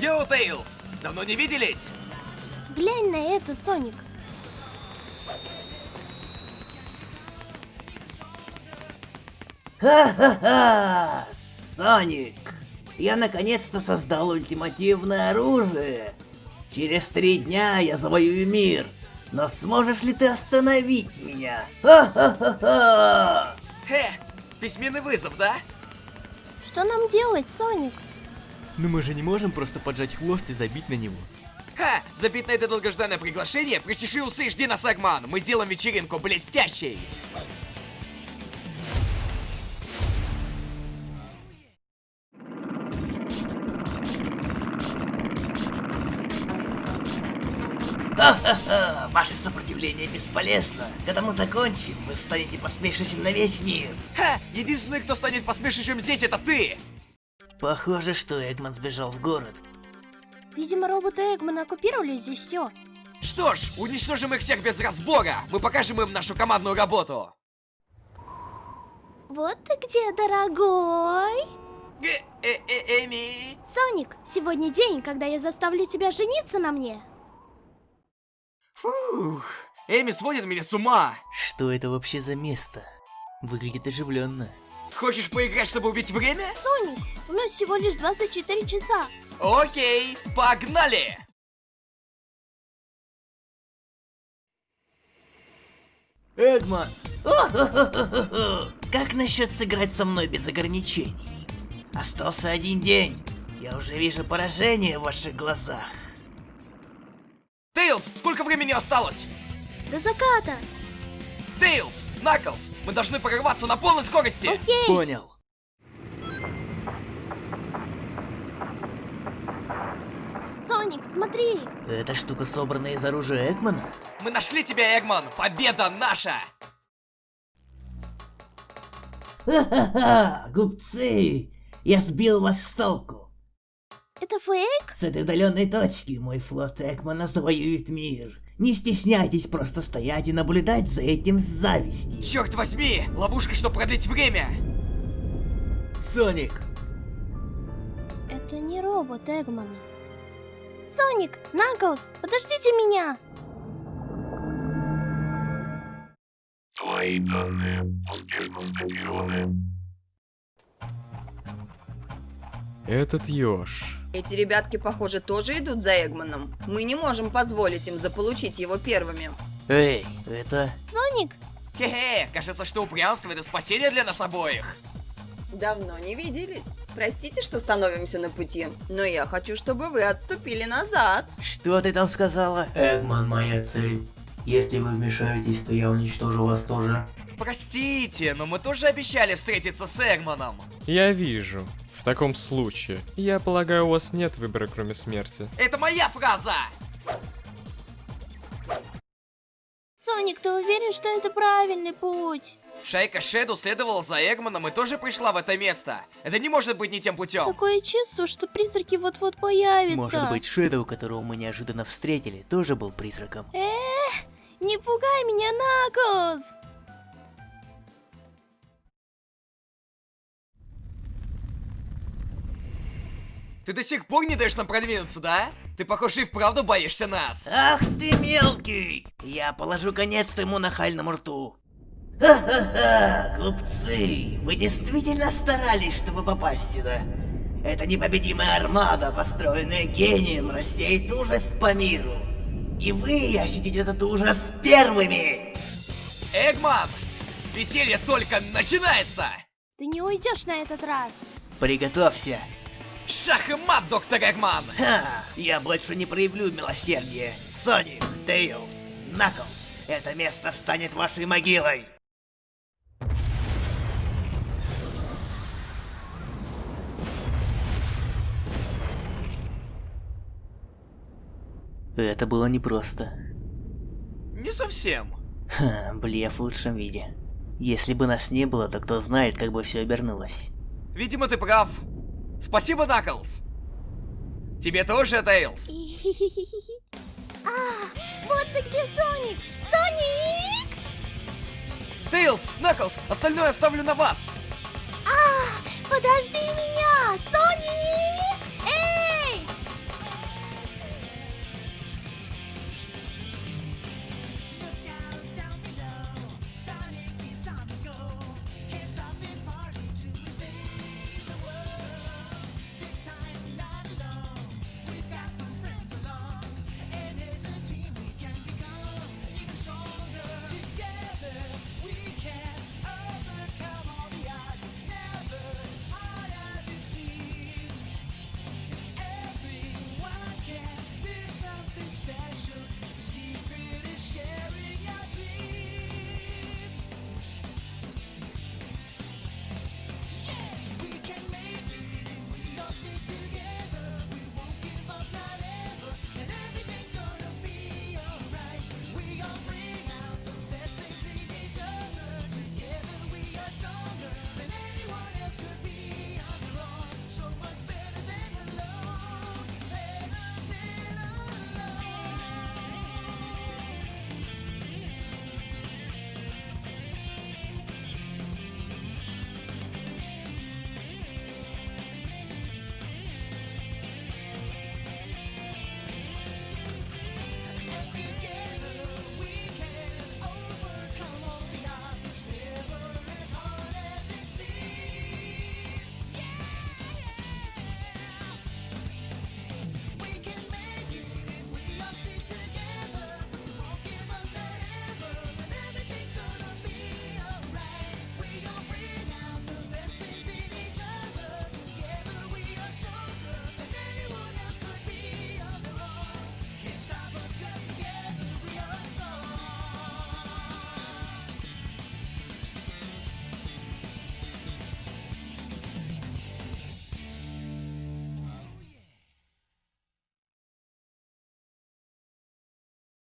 Йоу, Тейлз! Давно не виделись? Глянь на это, Соник. Ха-ха-ха! Соник, я наконец-то создал ультимативное оружие. Через три дня я завоюю мир. Но сможешь ли ты остановить меня? Ха-ха-ха-ха! Хе, письменный вызов, да? Что нам делать, Соник? Но мы же не можем просто поджать хвост и забить на него. Ха, забить на это долгожданное приглашение, причеши усы и жди нас, Эгман. Мы сделаем вечеринку блестящей. Ваше сопротивление бесполезно. Когда мы закончим, вы станете посмешищем на весь мир. Ха, единственный, кто станет посмешищем здесь, это ты! Похоже, что Эгман сбежал в город. Видимо, роботы Эгмана оккупировали здесь все. Что ж, уничтожим их всех без разбора. Мы покажем им нашу командную работу. Вот ты где, дорогой? Э, э, э, Эми. Соник, сегодня день, когда я заставлю тебя жениться на мне. Фух, Эми сводит меня с ума. Что это вообще за место? Выглядит оживленно. Хочешь поиграть, чтобы убить время? Соник, у нас всего лишь 24 часа. Окей, погнали! Эгман! Как насчет сыграть со мной без ограничений? Остался один день. Я уже вижу поражение в ваших глазах. Тейлз, сколько времени осталось? До заката. Тейлз, Наклз, мы должны прорваться на полной скорости. Окей. Понял. Соник, смотри. Эта штука собрана из оружия Эгмана? Мы нашли тебя, Эгман. Победа наша. Ха-ха-ха! Глупцы! Я сбил вас с толку. Это фейк? С этой удаленной точки мой флот Экмана завоюет мир. Не стесняйтесь просто стоять и наблюдать за этим с завистью. Черт возьми, ловушка, чтобы продлить время. Соник! Это не робот Эгмана. Соник, Наклз, подождите меня. Твои данные успешно скопированы. Этот еж. Эти ребятки, похоже, тоже идут за Эгманом. Мы не можем позволить им заполучить его первыми. Эй, это... Соник, Хе-хе, кажется, что упрямство это спасение для нас обоих. Давно не виделись. Простите, что становимся на пути, но я хочу, чтобы вы отступили назад. Что ты там сказала? Эгман моя цель. Если вы вмешаетесь, то я уничтожу вас тоже. Простите, но мы тоже обещали встретиться с Эгманом. Я вижу. В таком случае, я полагаю, у вас нет выбора, кроме смерти. Это моя фраза! Соник, ты уверен, что это правильный путь? Шайка Шеду следовала за Эгманом и тоже пришла в это место. Это не может быть не тем путем. Такое чувство, что призраки вот-вот появятся. Может быть, Шэдоу, которого мы неожиданно встретили, тоже был призраком. Эх, не пугай меня, Наклз! Ты до сих пор не даешь нам продвинуться, да? Ты, похоже, и вправду боишься нас. Ах ты мелкий! Я положу конец твоему нахальному рту. Ха-ха-ха, глупцы! Вы действительно старались, чтобы попасть сюда. Это непобедимая армада, построенная гением, рассеет ужас по миру. И вы ощутите этот ужас первыми! Эгман! Веселье только начинается! Ты не уйдешь на этот раз. Приготовься! Шах и мат, доктор Эгман! Ха! Я больше не проявлю милосердия. Соник, Тейлз, Наклз, это место станет вашей могилой. Это было непросто. Не совсем. Ха, блеф в лучшем виде. Если бы нас не было, то кто знает, как бы все обернулось. Видимо, ты прав. Спасибо, Наклз. Тебе тоже, Тейлз. А, вот ты где, Соник! Соник! Тейлз, Наклз, остальное оставлю на вас. А, подожди меня, Соник!